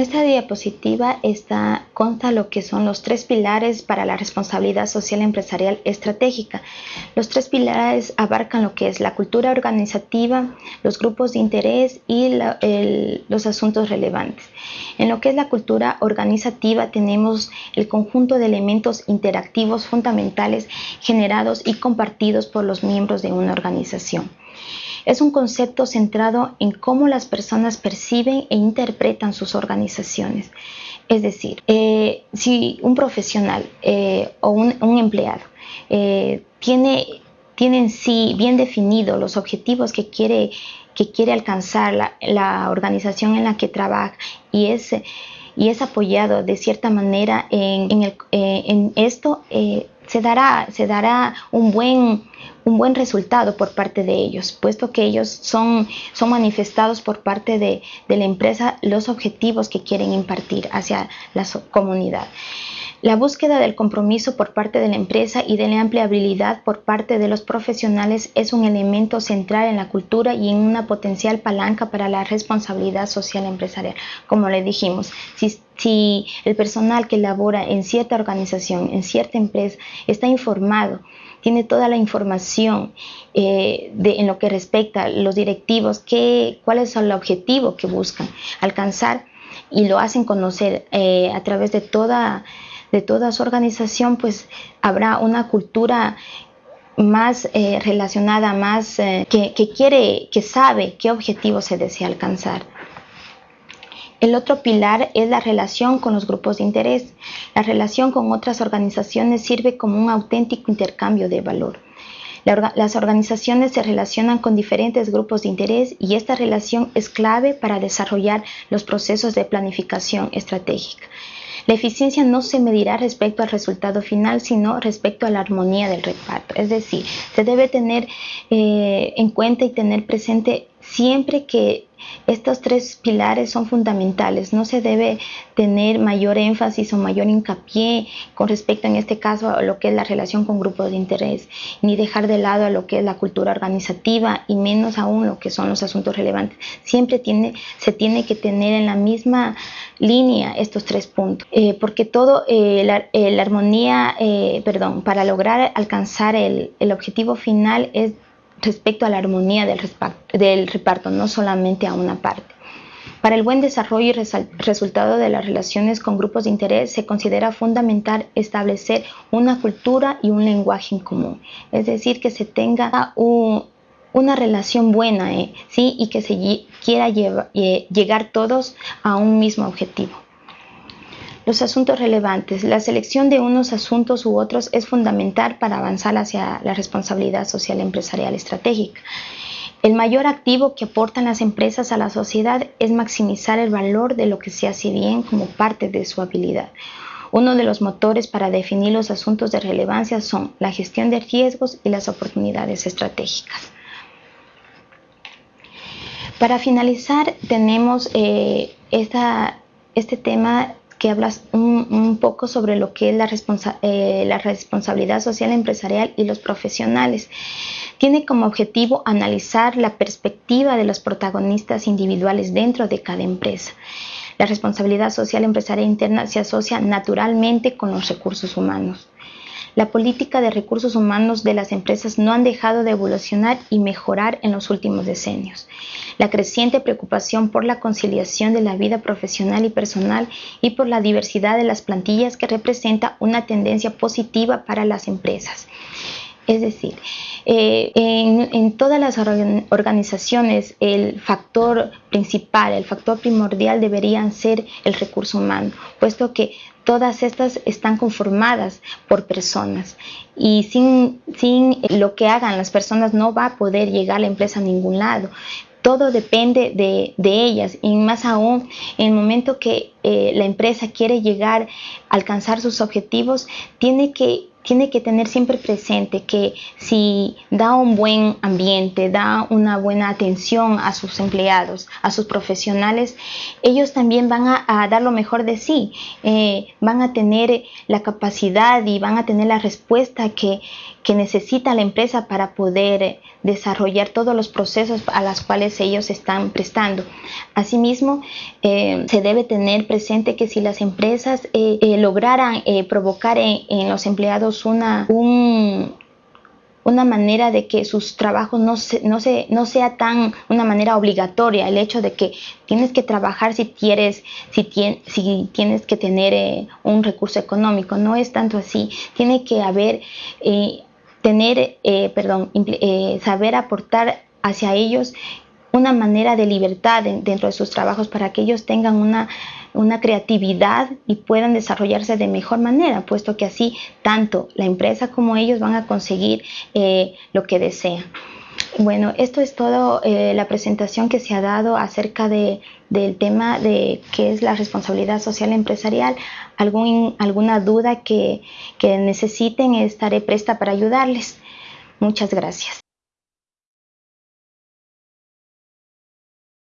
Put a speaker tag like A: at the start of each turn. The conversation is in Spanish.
A: Esta diapositiva está, consta lo que son los tres pilares para la responsabilidad social empresarial estratégica. Los tres pilares abarcan lo que es la cultura organizativa, los grupos de interés y los asuntos relevantes. En lo que es la cultura organizativa tenemos el conjunto de elementos interactivos fundamentales generados y compartidos por los miembros de una organización. Es un concepto centrado en cómo las personas perciben e interpretan sus organizaciones. Es decir, eh, si un profesional eh, o un, empleado eh, tiene, en sí bien definido los objetivos que quiere, que quiere alcanzar la, organización en la que trabaja y es, y es apoyado de cierta manera en, en esto, se dará, se dará un buen un buen resultado por parte de ellos, puesto que ellos son, son manifestados por parte de, de la empresa los objetivos que quieren impartir hacia la comunidad. La búsqueda del compromiso por parte de la empresa y de la empleabilidad por parte de los profesionales es un elemento central en la cultura y en una potencial palanca para la responsabilidad social empresarial. Como le dijimos, si, si el personal que labora en cierta organización, en cierta empresa, está informado tiene toda la información eh, de, en lo que respecta a los directivos, qué, cuál es el objetivo que buscan alcanzar y lo hacen conocer eh, a través de toda, de toda su organización, pues habrá una cultura más eh, relacionada, más que, que quiere, que sabe qué objetivo se desea alcanzar. El otro pilar es la relación con los grupos de interés. La relación con otras organizaciones sirve como un auténtico intercambio de valor. las organizaciones se relacionan con diferentes grupos de interés y esta relación es clave para desarrollar los procesos de planificación estratégica. La eficiencia no se medirá respecto al resultado final, sino respecto a la armonía del reparto. Es decir, se debe tener eh, en cuenta y tener presente siempre que estos tres pilares son fundamentales. No se debe tener mayor énfasis o mayor hincapié con respecto en este caso a lo que es la relación con grupos de interés, ni dejar de lado a lo que es la cultura organizativa y menos aún lo que son los asuntos relevantes. Siempre tiene, se tiene que tener en la misma línea estos tres puntos, eh, porque todo eh, eh, la, armonía, perdón, para lograr alcanzar el, el objetivo final es respecto a la armonía del, del reparto, no solamente a una parte. Para el buen desarrollo y resultado de las relaciones con grupos de interés se considera fundamental establecer una cultura y un lenguaje en común, es decir, que se tenga una relación buena ¿eh? ¿sí? y que se quiera eh, llegar todos a un mismo objetivo. Los asuntos relevantes. La selección de unos asuntos u otros es fundamental para avanzar hacia la responsabilidad social empresarial estratégica. El mayor activo que aportan las empresas a la sociedad es maximizar el valor de lo que se hace bien como parte de su habilidad. Uno de los motores para definir los asuntos de relevancia son la gestión de riesgos y las oportunidades estratégicas. Para finalizar, tenemos eh, este tema que hablas un, poco sobre lo que es la, eh, la responsabilidad social empresarial y los profesionales. Tiene como objetivo analizar la perspectiva de los protagonistas individuales dentro de cada empresa. La responsabilidad social empresarial interna se asocia naturalmente con los recursos humanos. La política de recursos humanos de las empresas no han dejado de evolucionar y mejorar en los últimos decenios la creciente preocupación por la conciliación de la vida profesional y personal y por la diversidad de las plantillas que representa una tendencia positiva para las empresas. Es decir, eh, en, todas las organizaciones el factor principal, el factor primordial deberían ser el recurso humano, puesto que todas estas están conformadas por personas. Y sin, sin lo que hagan las personas no va a poder llegar la empresa a ningún lado. Todo depende de, ellas. Y más aún en el momento que eh, la empresa quiere llegar a alcanzar sus objetivos, tiene que tiene que tener siempre presente que si da un buen ambiente, da una buena atención a sus empleados, a sus profesionales, ellos también van a, dar lo mejor de sí, eh, van a tener la capacidad y van a tener la respuesta que, que necesita la empresa para poder desarrollar todos los procesos a los cuales ellos están prestando. Asimismo, eh, se debe tener presente que si las empresas eh, lograran provocar en, los empleados una, una manera de que sus trabajos no, no, sea tan una manera obligatoria, el hecho de que tienes que trabajar si, quieres, si, tienes que tener un recurso económico, no es tanto así, tiene que haber tener, eh, perdón, eh, saber aportar hacia ellos una manera de libertad dentro de sus trabajos para que ellos tengan una, una creatividad y puedan desarrollarse de mejor manera, puesto que así tanto la empresa como ellos van a conseguir eh, lo que desean. Bueno, esto es todo eh, la presentación que se ha dado acerca de, del tema de qué es la responsabilidad social empresarial. Algún, alguna duda que, que necesiten, estaré presta para ayudarles. Muchas gracias.